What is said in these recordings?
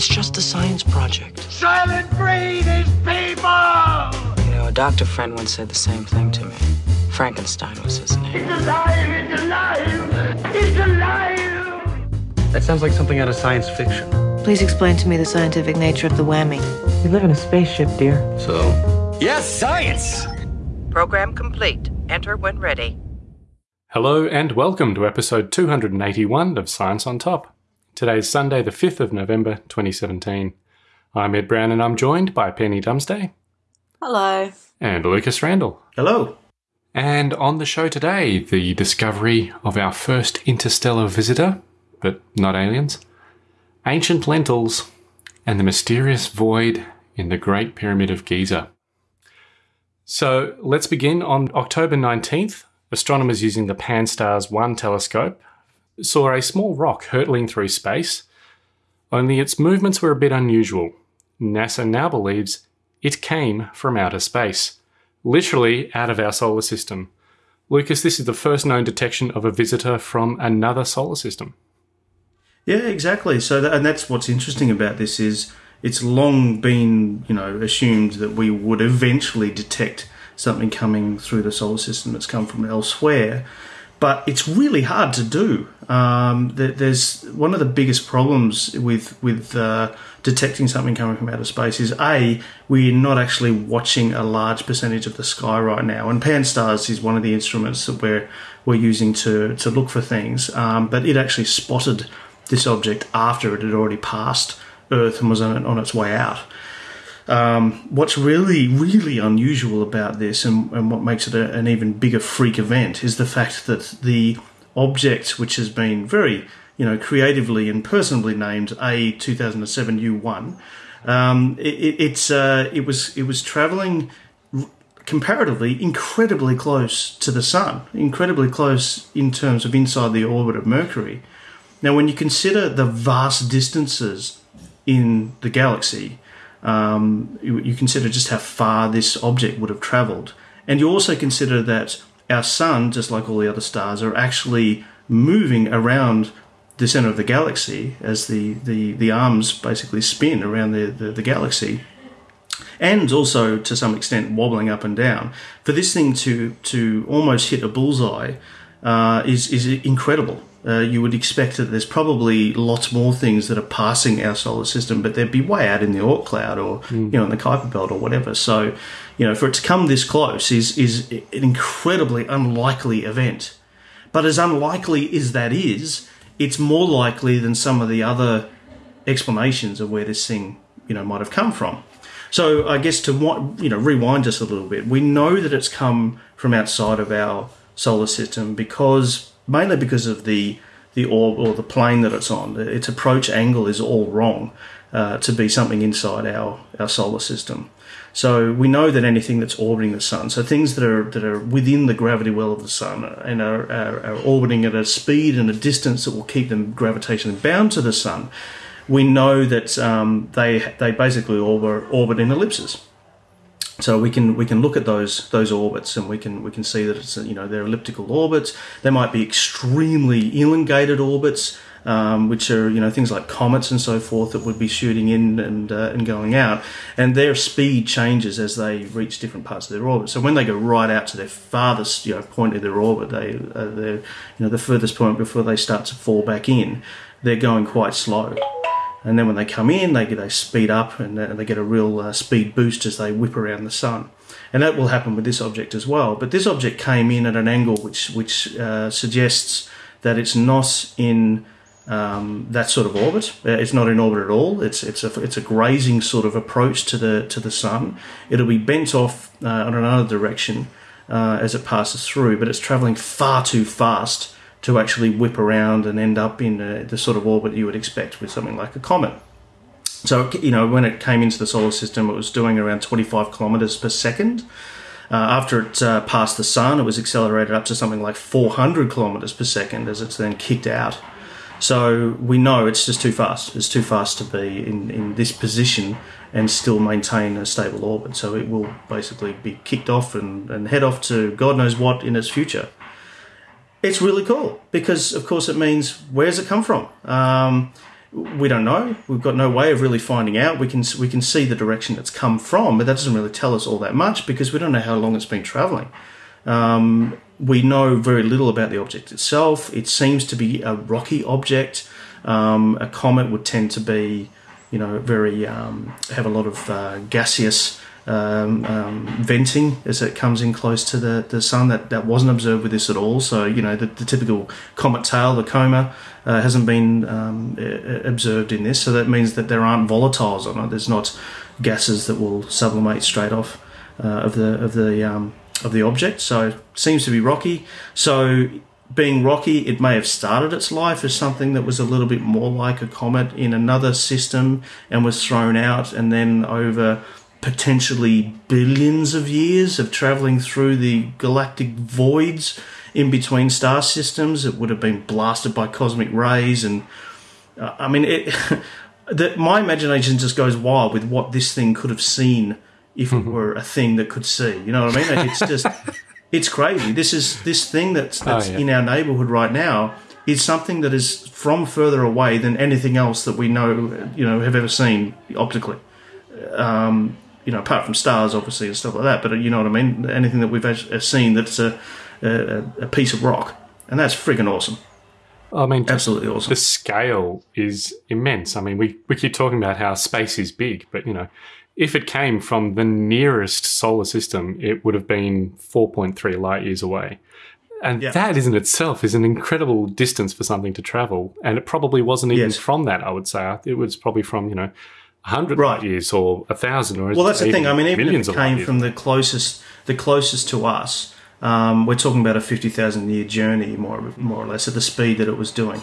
It's just a science project. Soylent Green is people! You know, a doctor friend once said the same thing to me. Frankenstein was his name. It's alive! It's alive! It's alive! That sounds like something out of science fiction. Please explain to me the scientific nature of the whammy. We live in a spaceship, dear. So, yes, science! Program complete. Enter when ready. Hello and welcome to episode 281 of Science on Top. Today is Sunday, the 5th of November 2017. I'm Ed Brown and I'm joined by Penny Dumsday Hello. and Lucas Randall. Hello. And on the show today, the discovery of our first interstellar visitor, but not aliens, ancient lentils, and the mysterious void in the Great Pyramid of Giza. So let's begin. On October 19th, astronomers using the Pan-STARRS 1 telescope saw a small rock hurtling through space, only its movements were a bit unusual. NASA now believes it came from outer space, literally out of our solar system. Lucas, this is the first known detection of a visitor from another solar system. Yeah, exactly. So, that, and that's what's interesting about this is it's long been, you know, assumed that we would eventually detect something coming through the solar system that's come from elsewhere, but it's really hard to do. Um, there's one of the biggest problems with with uh, detecting something coming from outer space is a we're not actually watching a large percentage of the sky right now, and Pan-STARRS is one of the instruments that we're we're using to to look for things. Um, but it actually spotted this object after it had already passed Earth and was on, on its way out. Um, what's really, really unusual about this and, and what makes it a, an even bigger freak event is the fact that the object, which has been very, you know, creatively and personally named A2007U1, um, it, it, it's, uh, it was, it was traveling comparatively incredibly close to the sun, incredibly close in terms of inside the orbit of Mercury. Now, when you consider the vast distances in the galaxy, um, you, you consider just how far this object would have traveled. And you also consider that our sun, just like all the other stars, are actually moving around the center of the galaxy as the, the, the arms basically spin around the, the, the galaxy and also to some extent wobbling up and down. For this thing to to almost hit a bullseye uh, is is incredible. Uh, you would expect that there's probably lots more things that are passing our solar system, but they'd be way out in the Oort cloud or you know in the Kuiper belt or whatever. So, you know, for it to come this close is is an incredibly unlikely event. But as unlikely as that is, it's more likely than some of the other explanations of where this thing you know might have come from. So I guess to wa- you know rewind just a little bit, we know that it's come from outside of our solar system because mainly because of the the orb or the plane that it's on. Its approach angle is all wrong uh, to be something inside our our solar system. So we know that anything that's orbiting the sun, so things that are that are within the gravity well of the sun and are, are, are orbiting at a speed and a distance that will keep them gravitationally bound to the sun, we know that um, they they basically orbit, orbit in ellipses. So we can we can look at those those orbits and we can we can see that it's you know they're elliptical orbits. They might be extremely elongated orbits, um, which are you know things like comets and so forth that would be shooting in and uh, and going out, and their speed changes as they reach different parts of their orbit. So when they go right out to their farthest you know point of their orbit, they uh, they're you know the furthest point before they start to fall back in, they're going quite slow and then when they come in, they they speed up and uh, they get a real uh, speed boost as they whip around the sun, and that will happen with this object as well. But this object came in at an angle which which uh, suggests that it's not in um, that sort of orbit. Uh, It's not in orbit at all. It's it's a it's a grazing sort of approach to the to the sun. It'll be bent off uh, another direction uh, as it passes through, but it's traveling far too fast to actually whip around and end up in uh, the sort of orbit you would expect with something like a comet. So, you know, when it came into the solar system, it was doing around 25 kilometers per second. Uh, after it uh, passed the sun, it was accelerated up to something like 400 kilometers per second as it's then kicked out. So we know it's just too fast. It's too fast to be in, in this position and still maintain a stable orbit. So it will basically be kicked off and, and head off to God knows what in its future it's really cool because, of course, it means where's it come from? Um, we don't know. We've got no way of really finding out. We can we can see the direction it's come from, but that doesn't really tell us all that much because we don't know how long it's been traveling. Um, we know very little about the object itself. It seems to be a rocky object. Um, a comet would tend to be, you know, very um, have a lot of uh, gaseous um, um, venting as it comes in close to the, the sun. That, that wasn't observed with this at all. So, you know, the, the typical comet tail, the coma, uh, hasn't been um, observed in this. So that means that there aren't volatiles on it. There's not gases that will sublimate straight off uh, of the of the um, of the object. So it seems to be rocky. So being rocky, it may have started its life as something that was a little bit more like a comet in another system and was thrown out, and then over potentially billions of years of traveling through the galactic voids in between star systems, it would have been blasted by cosmic rays. And uh, I mean, it, that my imagination just goes wild with what this thing could have seen if it were a thing that could see. You know what I mean? Like, it's just, it's crazy. This is this thing that's that's Oh, yeah. in our neighborhood right now is something that is from further away than anything else that we know, you know, have ever seen optically. Um, you know, apart from stars, obviously, and stuff like that. But uh, you know what I mean? Anything that we've uh, seen that's a, a, a piece of rock, and that's friggin' awesome. I mean, Absolutely awesome. the scale is immense. I mean, we, we keep talking about how space is big, but you know, if it came from the nearest solar system, it would have been 4.3 light years away. And Yeah. that in itself is an incredible distance for something to travel. And it probably wasn't even Yes. from that, I would say. It was probably from, you know, 100 Right. years or a 1,000 or Well, that's the thing. I mean, even if it came years. from the closest, the closest to us, um, we're talking about a fifty thousand year journey, more more or less, at the speed that it was doing.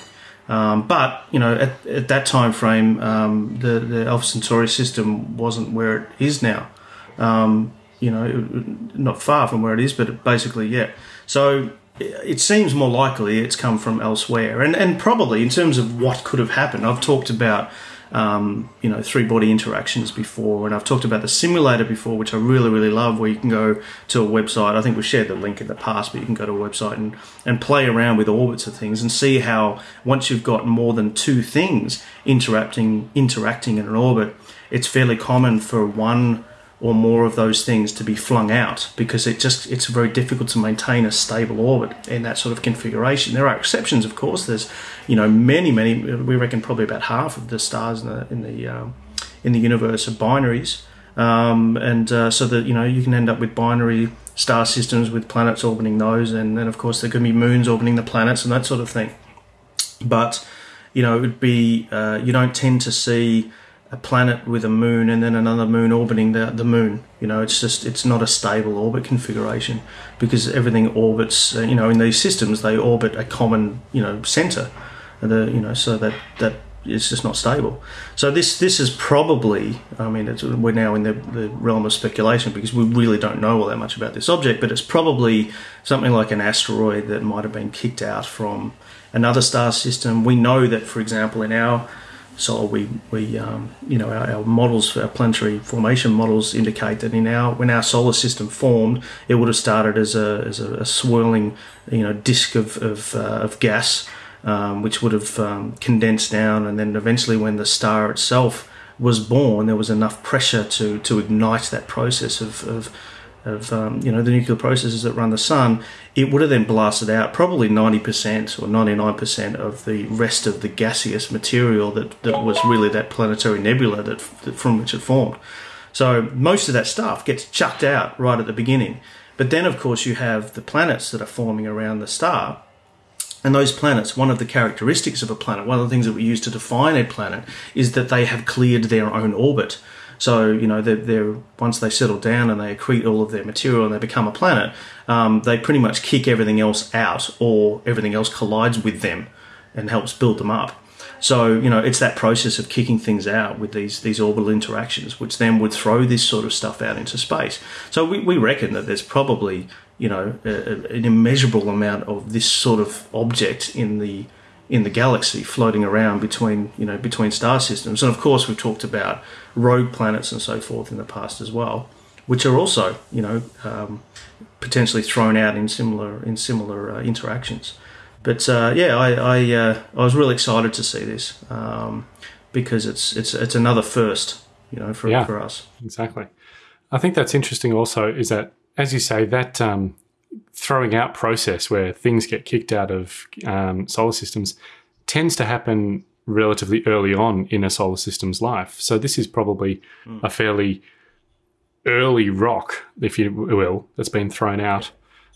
Um, but you know, at, at that time frame, um, the the Alpha Centauri system wasn't where it is now. Um, you know, not far from where it is, but basically, yeah. So it seems more likely it's come from elsewhere, and and probably in terms of what could have happened. I've talked about um, you know three body interactions before, and I've talked about the simulator before, which I really really love. Where you can go to a website. I think we shared the link in the past, but you can go to a website and and play around with orbits of things and see how once you've got more than two things interacting interacting in an orbit, it's fairly common for one or more of those things to be flung out because it just it's very difficult to maintain a stable orbit in that sort of configuration. There are exceptions, of course. There's you know many many we reckon probably about half of the stars in the in the um, in the universe are binaries, um, and uh, so that you know you can end up with binary star systems with planets orbiting those, and then of course there can be moons orbiting the planets and that sort of thing. But you know it would be uh, you don't tend to see a planet with a moon and then another moon orbiting the, the moon. You know, it's just it's not a stable orbit configuration because everything orbits. Uh, you know, in these systems they orbit a common you know center. The you know so that that it's just not stable. So this this is probably I mean it's, we're now in the, the realm of speculation because we really don't know all that much about this object, but it's probably something like an asteroid that might have been kicked out from another star system. We know that, for example, in our so we we um, you know our, our models our planetary formation models indicate that in our when our solar system formed it would have started as a as a, a swirling you know disk of of, uh, of gas um, which would have um, condensed down. And then eventually when the star itself was born there was enough pressure to to ignite that process of, of of um, you know the nuclear processes that run the sun, it would have then blasted out probably ninety percent or ninety nine percent of the rest of the gaseous material that, that was really that planetary nebula that, that from which it formed. So most of that stuff gets chucked out right at the beginning. But then of course you have the planets that are forming around the star. And those planets, one of the characteristics of a planet, one of the things that we use to define a planet, is that they have cleared their own orbit. So you know, they're, they're once they settle down and they accrete all of their material and they become a planet, um, they pretty much kick everything else out, or everything else collides with them and helps build them up. So you know, it's that process of kicking things out with these these orbital interactions, which then would throw this sort of stuff out into space. So we, we reckon that there's probably you know a, a- an immeasurable amount of this sort of object in the in the galaxy floating around between you know between star systems and of course we've talked about rogue planets and so forth in the past as well which are also you know um, potentially thrown out in similar in similar uh, interactions But uh, yeah, I I, uh, I was really excited to see this um, because it's it's it's another first, you know, for Yeah. for us. Exactly. I think that's interesting also is that, as you say, that um, throwing out process where things get kicked out of um, solar systems tends to happen relatively early on in a solar system's life. So this is probably a fairly early rock, if you will, that's been thrown out,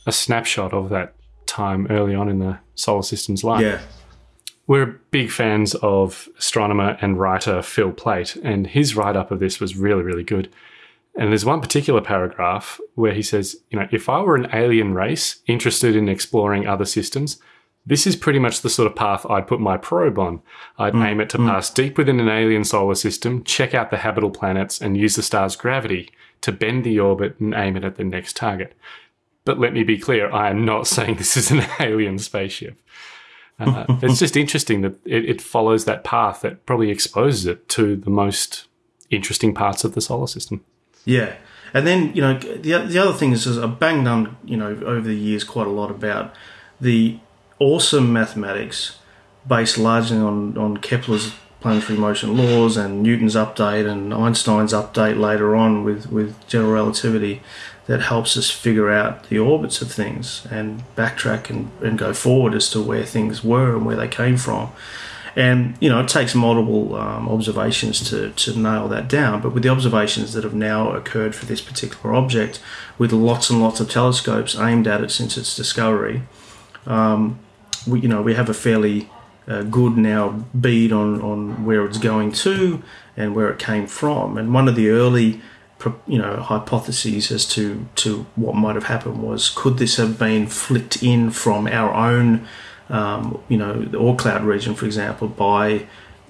a snapshot of that time early on in the solar system's life. Yeah, We're big fans of astronomer and writer Phil Plait, and his write up of this was really, really good. And there's one particular paragraph where he says, you know, if I were an alien race interested in exploring other systems, this is pretty much the sort of path I'd put my probe on. I'd aim it to pass deep within an alien solar system, check out the habitable planets, and use the star's gravity to bend the orbit and aim it at the next target. But let me be clear, I am not saying this is an alien spaceship. Uh, it's just interesting that it, it follows that path that probably exposes it to the most interesting parts of the solar system. Yeah. And then you know the the other thing is, is I banged on you know over the years quite a lot about the awesome mathematics based largely on on Kepler's planetary motion laws and Newton's update and Einstein's update later on with with general relativity that helps us figure out the orbits of things and backtrack and, and go forward as to where things were and where they came from. And you know, it takes multiple um, observations to, to nail that down. But with the observations that have now occurred for this particular object, with lots and lots of telescopes aimed at it since its discovery, um, we you know we have a fairly uh, good now bead on on where it's going to and where it came from. And one of the early you know hypotheses as to to what might have happened was could this have been flicked in from our own um, you know the cloud region for example by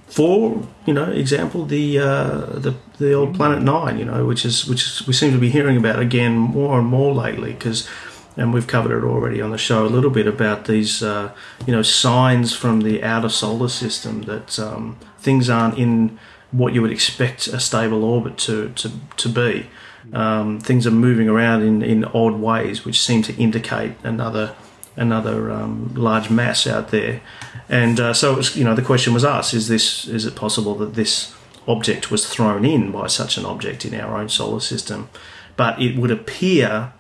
for you know example the uh, the the old planet nine you know which is which is, we seem to be hearing about again more and more lately because and we've covered it already on the show a little bit about these uh, you know signs from the outer solar system that um, things aren't in what you would expect a stable orbit to to, to be. Um, things are moving around in, in odd ways which seem to indicate another another um, large mass out there. And uh, so was you know the question was asked is this is it possible that this object was thrown in by such an object in our own solar system? But it would appear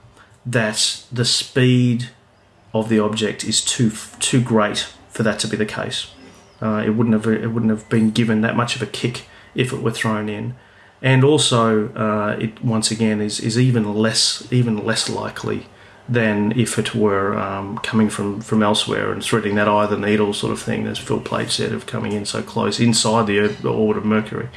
that the speed of the object is too too great for that to be the case. Uh, it wouldn't have it wouldn't have been given that much of a kick if it were thrown in, and also uh, it once again is is even less even less likely than if it were um, coming from from elsewhere and threading that eye of the needle sort of thing, as Phil Plait said, of coming in so close inside the, Earth, the orbit of Mercury.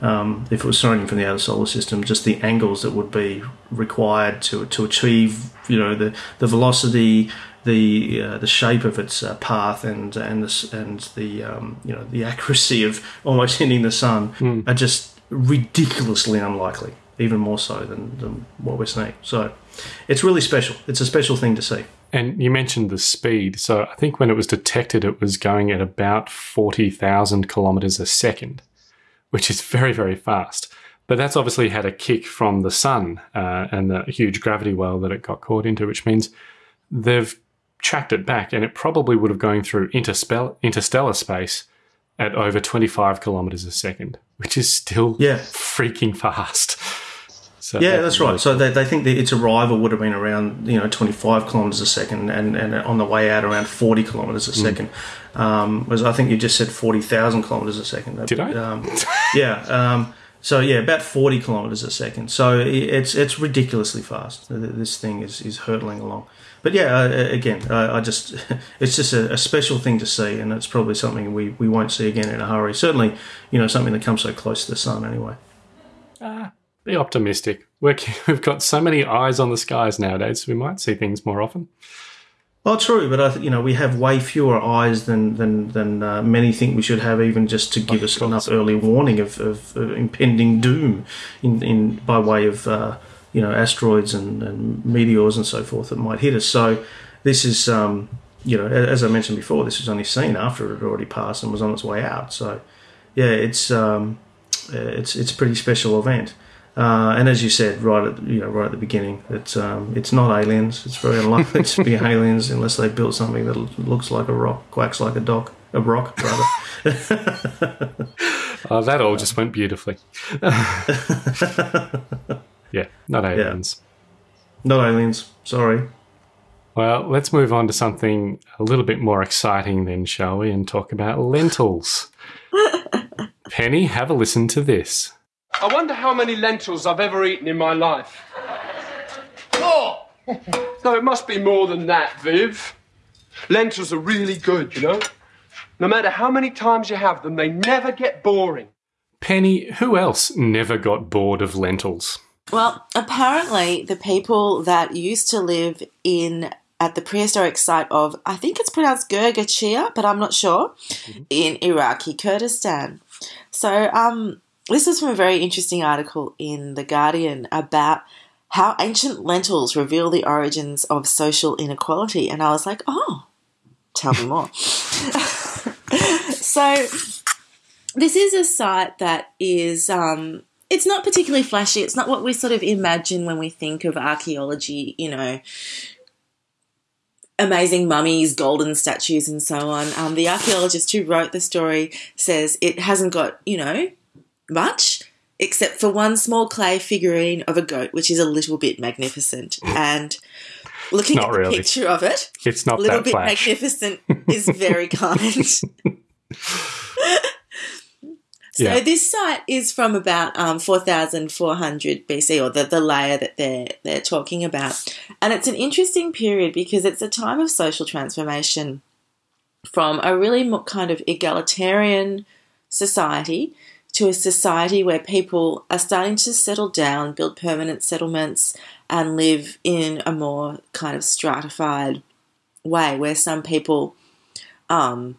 Um, if it was thrown in from the outer solar system, just the angles that would be required to to achieve, you know, the the velocity, the uh, the shape of its uh, path, and and the and the um, you know the accuracy of almost hitting the sun are just ridiculously unlikely, even more so than, than what we're seeing. So, it's really special. It's a special thing to see. And you mentioned the speed. So I think when it was detected, it was going at about 40,000 kilometers a second, which is very, very fast. But that's obviously had a kick from the sun uh, and the huge gravity well that it got caught into, which means they've tracked it back and it probably would have gone through interspell- interstellar space at over 25 kilometers a second, which is still Yeah. freaking fast. So Yeah, that's right. So they, they think that its arrival would have been around you know 25 kilometers a second, and, and on the way out around 40 kilometers a Mm. second. Um, was I think you just said 40,000 kilometers a second. Did I? Um, yeah. Um, so yeah, about 40 kilometers a second. So it's it's ridiculously fast. This thing is is hurtling along. But yeah, uh, again, I, I just it's just a, a special thing to see, and it's probably something we, we won't see again in a hurry. Certainly, you know, something that comes so close to the sun anyway. Be optimistic. We're, we've got so many eyes on the skies nowadays, we might see things more often. Well, true, but I you know we have way fewer eyes than than than uh, many think we should have, even just to give us enough early warning of, of, of impending doom, in, in by way of uh, you know asteroids and, and meteors and so forth that might hit us. So this is um, you know as I mentioned before, this was only seen after it had already passed and was on its way out. So yeah, it's um, it's it's a pretty special event. Uh, and as you said, right at you know right at the beginning, it's um, it's not aliens. It's very unlikely to be aliens unless they built something that looks like a rock, quacks like a dock, a rock rather. Oh, that all just went beautifully. yeah, not aliens. not aliens. Sorry. Well, let's move on to something a little bit more exciting then, shall we, and talk about lentils. Penny, have a listen to this. I wonder how many lentils I've ever eaten in my life. Oh! no, it must be more than that, Viv. Lentils are really good, you know? No matter how many times you have them, they never get boring. Penny, who else never got bored of lentils? Well, apparently, the people that used to live in at the prehistoric site of, I think it's pronounced Gurga Chiya, but I'm not sure, in Iraqi Kurdistan. So, um, this is from a very interesting article in The Guardian about how ancient lentils reveal the origins of social inequality. And I was like, oh, tell me more. so, this is a site that is um, it's not particularly flashy it's not what we sort of imagine when we think of archaeology you know amazing mummies golden statues and so on um, the archaeologist who wrote the story says it hasn't got you know much except for one small clay figurine of a goat which is a little bit magnificent and looking Not at the really. picture of it It's not a little that bit flash. magnificent is very kind. so Yeah. this site is from about um, 4,400 BC, or the, the layer that they're they're talking about, and it's an interesting period because it's a time of social transformation from a really kind of egalitarian society to a society where people are starting to settle down, build permanent settlements, and live in a more kind of stratified way where some people um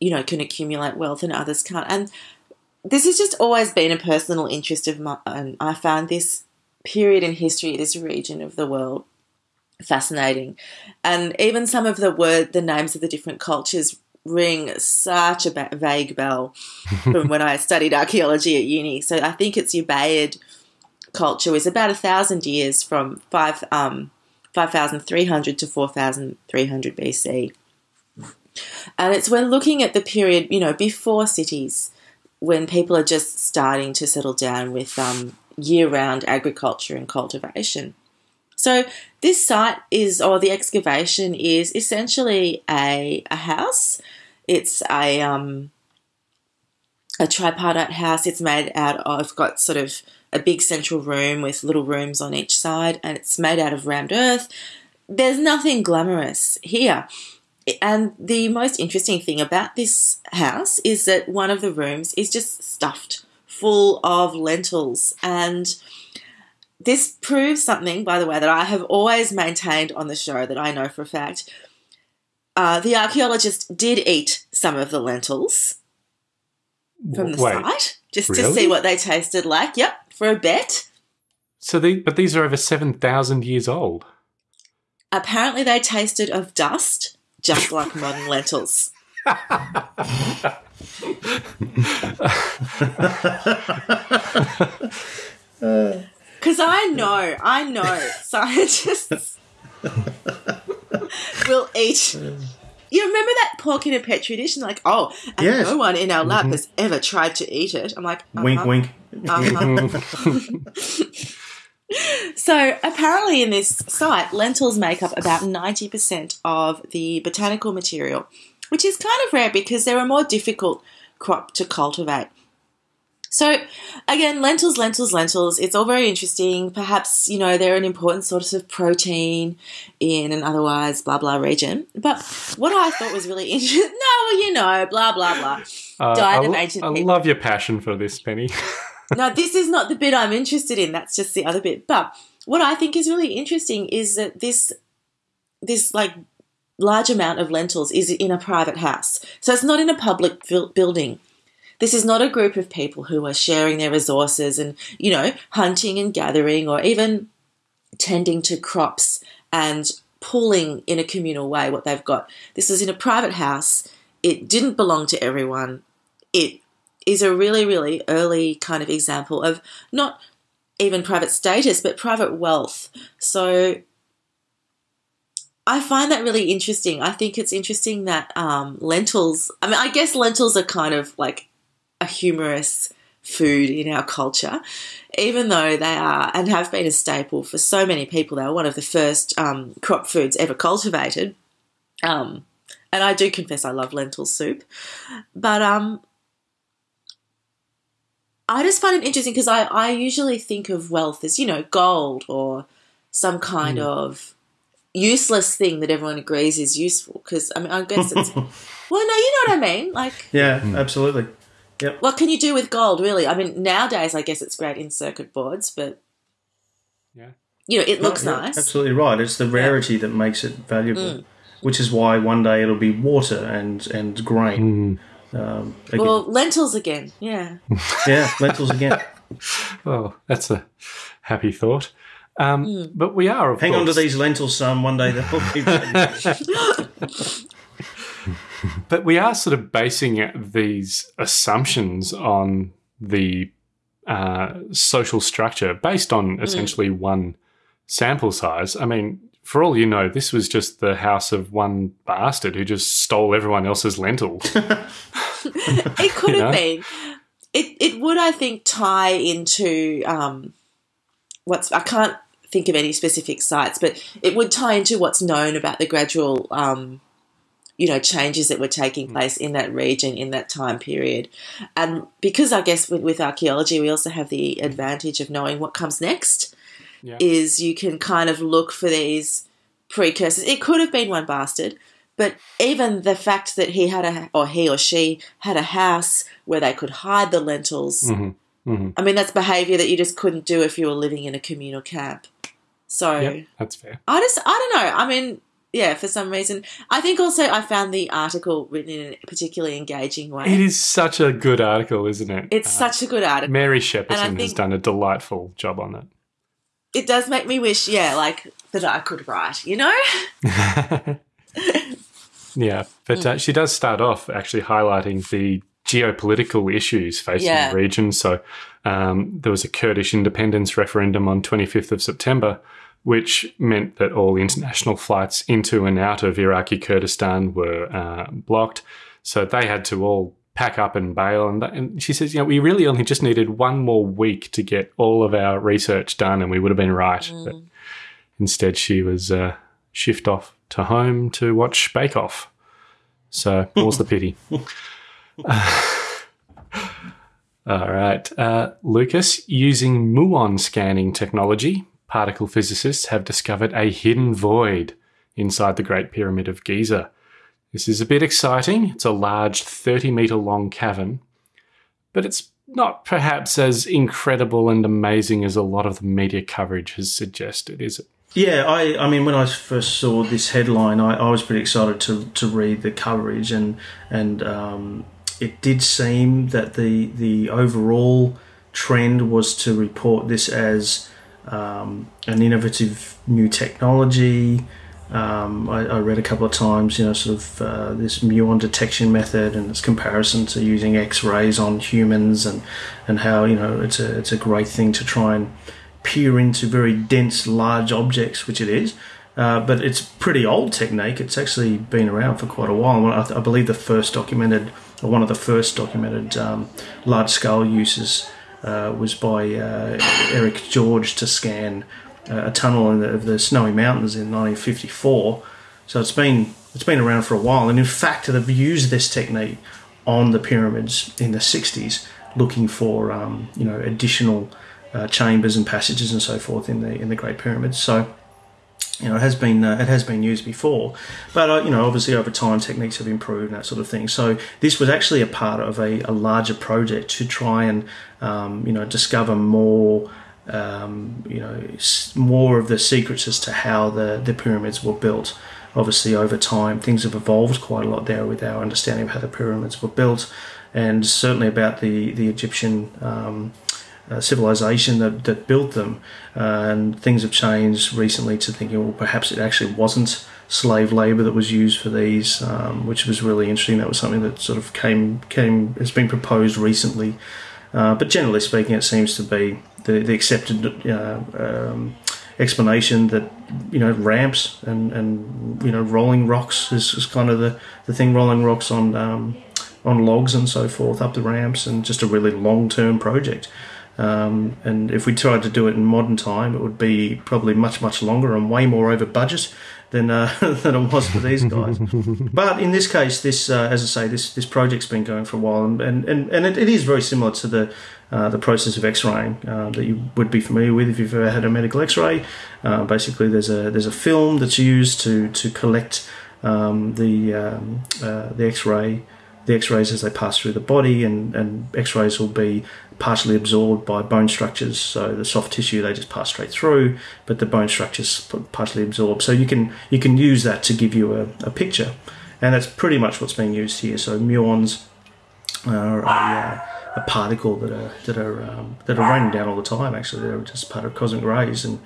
you know can accumulate wealth and others can't. And this has just always been a personal interest of mine. I found this period in history this region of the world fascinating. And even some of the word the names of the different cultures ring such a ba- vague bell from when i studied archaeology at uni so i think it's ubaid culture was about a thousand years from five um 5300 to 4300 BC. And it's we're looking at the period, you know, before cities, when people are just starting to settle down with um, year-round agriculture and cultivation. So this site is, or the excavation is essentially a a house. It's a um, a tripartite house. It's made out of got sort of a big central room with little rooms on each side, and it's made out of rammed earth. There's nothing glamorous here. And the most interesting thing about this house is that one of the rooms is just stuffed full of lentils. And this proves something, by the way, that I have always maintained on the show that I know for a fact. Uh, the archaeologist did eat some of the lentils from the Wait, site just to see what they tasted like. Yep, for a bet. So, the, but these are over seven thousand years old. Apparently, they tasted of dust, just like modern lentils. Because I know, I know scientists will eat. You remember that pork in a petri dish? And like, oh, and Yes. no one in our lab has ever tried to eat it. I'm like, Wink, uh-huh. wink. Uh-huh. so apparently, in this site, lentils make up about ninety percent of the botanical material, which is kind of rare because they're a more difficult crop to cultivate. So again, lentils, lentils, lentils. It's all very interesting. Perhaps you know they're an important source of protein in an otherwise blah blah region. But what I thought was really interesting. No, you know, blah blah blah. Uh, Diet I, of ancient I people. love your passion for this, Penny. now this is not the bit I'm interested in. That's just the other bit. But what I think is really interesting is that this this like large amount of lentils is in a private house. So it's not in a public buil- building. This is not a group of people who are sharing their resources and, you know, hunting and gathering or even tending to crops and pooling in a communal way what they've got. This is in a private house. It didn't belong to everyone. It is a really, really early kind of example of not even private status, but private wealth. So I find that really interesting. I think it's interesting that um, lentils, I mean, I guess lentils are kind of like a humorous food in our culture, even though they are and have been a staple for so many people. They were one of the first um, crop foods ever cultivated. Um, and I do confess I love lentil soup. But um, I just find it interesting because I, I usually think of wealth as, you know, gold or some kind of useless thing that everyone agrees is useful. Because, I mean, I guess it's. well, no, you know what I mean. Like, Yeah, absolutely. Yep. what can you do with gold, really? I mean, nowadays, I guess it's great in circuit boards, but, Yeah. you know, it looks Yeah, nice. Absolutely right. It's the rarity that makes it valuable, which is why one day it'll be water and and grain. Um. Well, lentils again, yeah. yeah, lentils again. Oh, that's a happy thought. Um, But we are, of Hang on to these lentils, son. One day they'll be. But we are sort of basing these assumptions on the uh, social structure based on essentially one sample size. I mean, for all you know, this was just the house of one bastard who just stole everyone else's lentils. It could have know? been. It it would I think tie into um, what's I can't think of any specific sites, but it would tie into what's known about the gradual um, you know changes that were taking mm. place in that region in that time period, and because I guess with, with archaeology we also have the mm. advantage of knowing what comes next. Yeah. Is you can kind of look for these precursors. It could have been one bastard, but even the fact that he had a, or he or she had a house where they could hide the lentils, Mm-hmm. mm-hmm. I mean, that's behaviour that you just couldn't do if you were living in a communal camp. So Yep, that's fair. I just, I don't know. I mean, yeah, for some reason. I think also I found the article written in a particularly engaging way. It is such a good article, isn't it? It's Uh, such a good article. Mary Shepperson has done a delightful job on it. It does make me wish, yeah, like that I could write, you know? Yeah, but uh, she does start off actually highlighting the geopolitical issues facing Yeah. the region. So um, there was a Kurdish independence referendum on 25th of September, which meant that all international flights into and out of Iraqi Kurdistan were uh, blocked. So they had to all pack up and bail. And, that, and she says, you know, we really only just needed one more week to get all of our research done, and we would have been right. But instead, she was uh, shift off to home to watch Bake Off. So, more's the pity. All right. Uh, Lucas, using muon scanning technology, particle physicists have discovered a hidden void inside the Great Pyramid of Giza. This is a bit exciting. It's a large 30 meter long cavern, but it's not perhaps as incredible and amazing as a lot of the media coverage has suggested, is it? Yeah, I, I mean, when I first saw this headline, I, I was pretty excited to, to read the coverage, and and um, it did seem that the the overall trend was to report this as um, an innovative new technology. Um, I, I read a couple of times, you know, sort of uh, this muon detection method and its comparison to using X-rays on humans, and and how you know it's a it's a great thing to try and peer into very dense, large objects, which it is. Uh, but it's pretty old technique. It's actually been around for quite a while. I, I believe the first documented, or one of the first documented um, large-scale uses uh, was by uh, Eric George to scan uh, a tunnel in the, of the Snowy Mountains in 1954. So it's been it's been around for a while, and in fact, they've used this technique on the pyramids in the 60s, looking for um, you know additional uh, chambers and passages and so forth in the in the Great Pyramids. So you know it has been uh, it has been used before, but uh, you know obviously over time techniques have improved and that sort of thing. So this was actually a part of a, a larger project to try and um, you know discover more. Um, you know, more of the secrets as to how the, the pyramids were built. Obviously, over time, things have evolved quite a lot there with our understanding of how the pyramids were built, and certainly about the the Egyptian um, uh, civilization that, that built them. Uh, and things have changed recently to thinking, well, perhaps it actually wasn't slave labor that was used for these, um, which was really interesting. That was something that sort of came came has been proposed recently. Uh, but generally speaking, it seems to be the, the accepted uh, um, explanation that you know ramps and, and you know rolling rocks is, is kind of the, the thing rolling rocks on um, on logs and so forth up the ramps and just a really long term project. Um, and if we tried to do it in modern time, it would be probably much much longer and way more over budget than uh, than it was for these guys. but in this case, this uh, as I say, this this project's been going for a while, and and, and, and it, it is very similar to the uh, the process of X-raying uh, that you would be familiar with if you've ever had a medical X-ray. Uh, basically, there's a there's a film that's used to to collect um, the um, uh, the X-ray the X-rays as they pass through the body, and, and X-rays will be partially absorbed by bone structures. So the soft tissue they just pass straight through, but the bone structures partially absorbed. So you can you can use that to give you a, a picture, and that's pretty much what's being used here. So muons are a, uh, a particle that are that are um, that are raining down all the time. Actually, they're just part of cosmic rays, and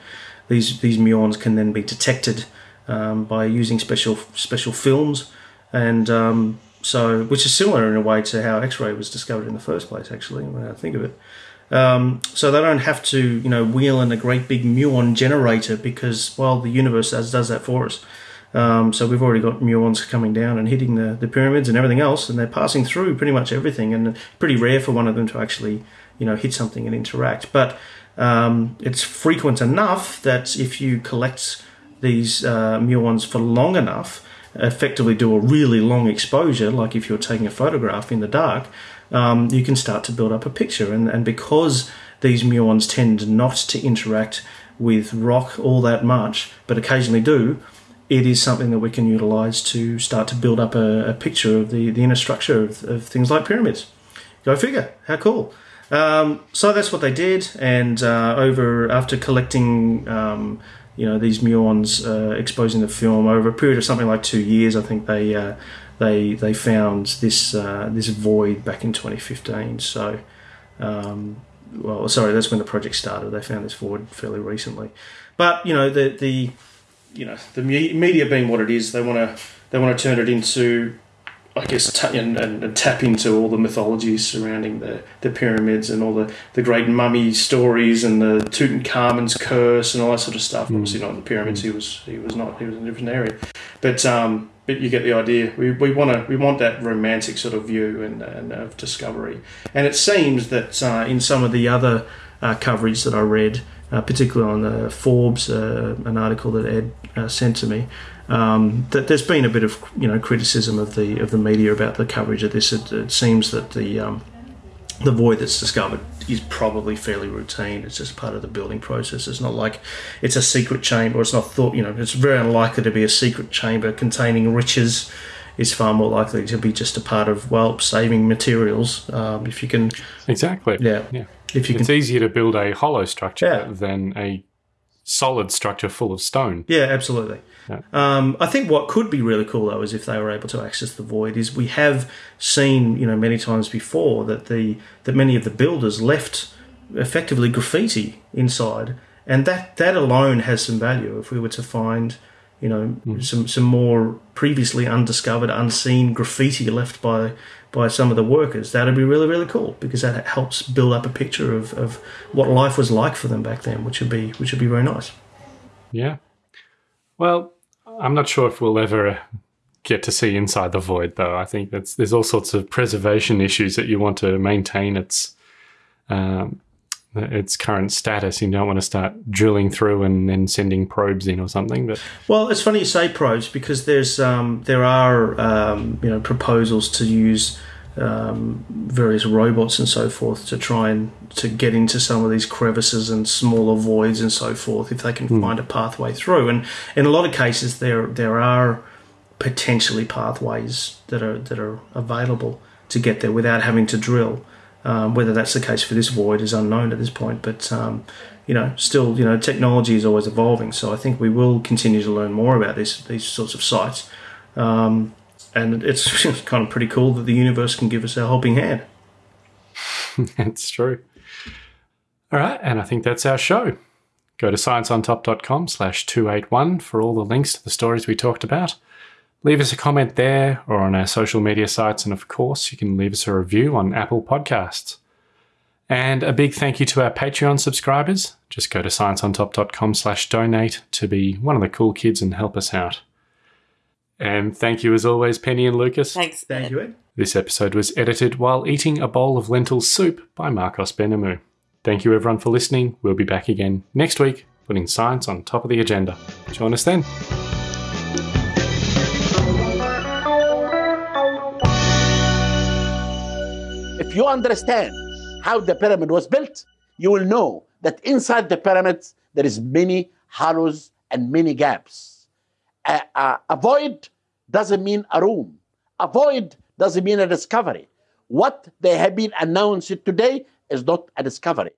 these these muons can then be detected um, by using special special films and um, so which is similar in a way to how X-ray was discovered in the first place. Actually, when I think of it, um, so they don't have to you know wheel in a great big muon generator because well the universe does does that for us. Um, so we've already got muons coming down and hitting the, the pyramids and everything else, and they're passing through pretty much everything. And pretty rare for one of them to actually, you know, hit something and interact. But um, it's frequent enough that if you collect these uh, muons for long enough, effectively do a really long exposure, like if you're taking a photograph in the dark, um, you can start to build up a picture. And, and because these muons tend not to interact with rock all that much, but occasionally do, it is something that we can utilize to start to build up a, a picture of the, the inner structure of, of, things like pyramids. Go figure, how cool. Um, so that's what they did, and uh, over after collecting um, you know these muons uh, exposing the film over a period of something like two years. I think they uh, they they found this uh, this void back in 2015. So, um, well, sorry, that's when the project started. They found this void fairly recently, but you know the the you know the media being what it is, they want to they want to turn it into I guess, t- and, and, and, tap into all the mythologies surrounding the, the pyramids and all the, the great mummy stories and the Tutankhamun's curse and all that sort of stuff. Mm. Obviously, not the pyramids. Mm. He was he was not. He was in a different area. But um, but you get the idea. We, we want to we want that romantic sort of view and, and of discovery. And it seems that uh, in some of the other uh, coverage that I read, uh, particularly on the Forbes, uh, an article that Ed uh, sent to me um, that there's been a bit of you know criticism of the of the media about the coverage of this. It, it seems that the um, the void that's discovered is probably fairly routine. It's just part of the building process. It's not like it's a secret chamber. It's not thought. You know, it's very unlikely to be a secret chamber containing riches. Is far more likely to be just a part of well saving materials. Um, if you can exactly, yeah, yeah. If you can it's can, easier to build a hollow structure Yeah. than a solid structure full of stone. Yeah, absolutely. Um, I think what could be really cool though is if they were able to access the void. Is we have seen you know many times before that the that many of the builders left effectively graffiti inside, and that that alone has some value. If we were to find you know some some more previously undiscovered, unseen graffiti left by by some of the workers, that'd be really really cool because that helps build up a picture of, of what life was like for them back then, which would be which would be very nice. Yeah. Well, I'm not sure if we'll ever get to see inside the void, though. I think that's there's all sorts of preservation issues that you want to maintain its um, its current status. You don't want to start drilling through and then sending probes in or something. But Well, it's funny you say probes because there's um, there are um, you know proposals to use um, various robots and so forth to try and to get into some of these crevices and smaller voids and so forth if they can find a pathway through. And in a lot of cases, there there are potentially pathways that are that are available to get there without having to drill. Um, whether that's the case for this void is unknown at this point, but um, you know, still, you know, technology is always evolving. So I think we will continue to learn more about these these sorts of sites, um, and it's kind of pretty cool that the universe can give us a helping hand. it's true. All right, and I think that's our show. Go to scienceontop.com slash 281 for all the links to the stories we talked about. Leave us a comment there or on our social media sites, and of course, you can leave us a review on Apple Podcasts. And a big thank you to our Patreon subscribers. Just go to scienceontop.com slash donate to be one of the cool kids and help us out. And thank you as always, Penny and Lucas. Thanks. Thank you, Ed. This episode was edited while eating a bowl of lentil soup by Marcos Benamu. Thank you everyone for listening. We'll be back again next week, putting science on top of the agenda. Join us then. If you understand how the pyramid was built, you will know that inside the pyramids there is many hollows and many gaps. A void doesn't mean a room. A void doesn't mean a discovery. What they have been announced today is not a discovery.